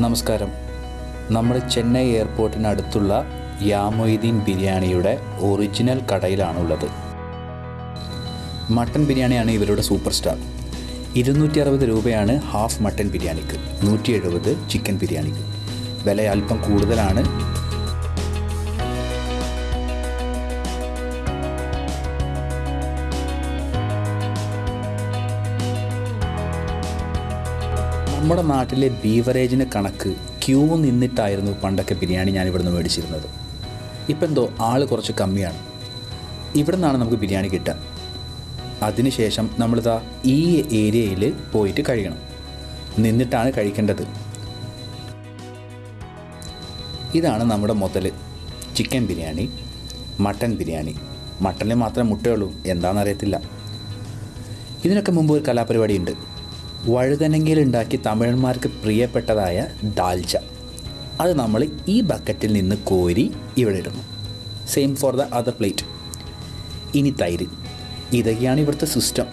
നമസ്കാരം. നമ്മൾ ചെന്നൈ എയർപോർട്ടിനടുത്തുള്ള യാമൊയ്തീൻ ബിരിയാണിയുടെ ഒറിജിനൽ കടയിലാണുള്ളത്. മട്ടൻ ബിരിയാണിയാണ് ഇവരുടെ സൂപ്പർ സ്റ്റാർ. ഇരുന്നൂറ്റി അറുപത് രൂപയാണ് ഹാഫ് മട്ടൻ ബിരിയാണിക്ക്. നൂറ്റി എഴുപത് ചിക്കൻ ബിരിയാണിക്ക്. വില അല്പം കൂടുതലാണ്. നമ്മുടെ നാട്ടിലെ ബീവറേജിന് കണക്ക് ക്യൂ നിന്നിട്ടായിരുന്നു പണ്ടൊക്കെ ബിരിയാണി ഞാൻ ഇവിടുന്ന് മേടിച്ചിരുന്നത്. ഇപ്പം എന്തോ ആൾ കുറച്ച് കമ്മിയാണ്. ഇവിടെ നിന്നാണ് നമുക്ക് ബിരിയാണി കിട്ടുക. അതിനുശേഷം നമ്മളിതാ ഈ ഏരിയയിൽ പോയിട്ട് കഴിയണം. നിന്നിട്ടാണ് കഴിക്കേണ്ടത്. ഇതാണ് നമ്മുടെ മുതൽ ചിക്കൻ ബിരിയാണി മട്ടൻ ബിരിയാണി. മട്ടനിൽ മാത്രമേ മുട്ടയുള്ളൂ എന്താണെന്നറിയത്തില്ല. ഇതിനൊക്കെ മുമ്പ് ഒരു കലാപരിപാടി ഉണ്ട് വഴുതനങ്ങയിൽ ഉണ്ടാക്കി തമിഴന്മാർക്ക് പ്രിയപ്പെട്ടതായ ദാൽച്ച അത് നമ്മൾ ഈ ബക്കറ്റിൽ നിന്ന് കോരി ഇവിടെ ഇടുന്നു. Same for the other plate ഇനി തൈര്. ഇതൊക്കെയാണ് ഇവിടുത്തെ സിസ്റ്റം.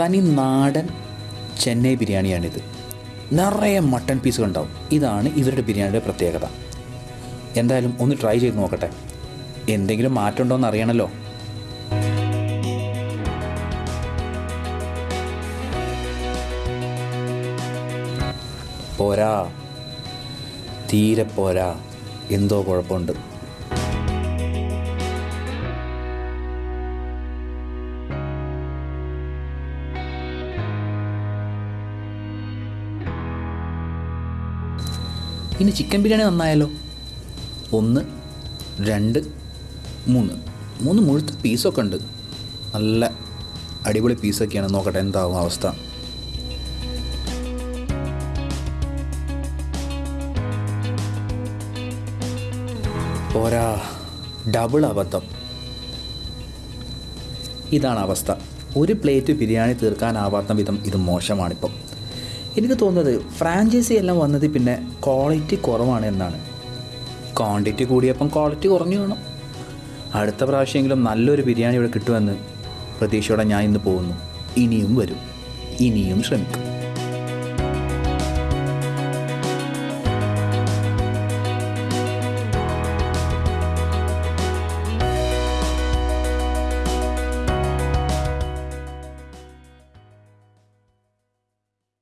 തനി നാടൻ ചെന്നൈ ബിരിയാണിയാണിത്. നിറയെ മട്ടൺ പീസുകൾ ഉണ്ടാവും ഇതാണ് ഇവരുടെ ബിരിയാണിയുടെ പ്രത്യേകത. എന്തായാലും ഒന്ന് ട്രൈ ചെയ്ത് നോക്കട്ടെ. എന്തെങ്കിലും മാറ്റം ഉണ്ടോ എന്ന് അറിയണമല്ലോ പോരാ. തീരെ പോരാ. എന്തോ കുഴപ്പമുണ്ട്. ഇനി ചിക്കൻ ബിരിയാണി നന്നായാലോ ഒന്ന് രണ്ട് മൂന്ന്. മൂന്ന് മുഴുത്ത പീസൊക്കെ ഉണ്ട്. നല്ല അടിപൊളി പീസൊക്കെയാണ് നോക്കട്ടെ എന്താവും അവസ്ഥ. പോരാ ഡബിൾ അബദ്ധം. ഇതാണ് അവസ്ഥ. ഒരു പ്ലേറ്റ് ബിരിയാണി തീർക്കാനാവാത്ത വിധം ഇത് മോശമാണിപ്പം. എനിക്ക് തോന്നുന്നത് ഫ്രാഞ്ചൈസി എല്ലാം വന്നത് പിന്നെ ക്വാളിറ്റി കുറവാണ് എന്നാണ്. ക്വാണ്ടിറ്റി കൂടിയപ്പം ക്വാളിറ്റി കുറഞ്ഞു വേണം. അടുത്ത പ്രാവശ്യമെങ്കിലും നല്ലൊരു ബിരിയാണി ഇവിടെ കിട്ടുമെന്ന് പ്രതീക്ഷയോടെ ഞാൻ ഇന്ന് പോകുന്നു. ഇനിയും വരും. ഇനിയും ശ്രമിക്കും.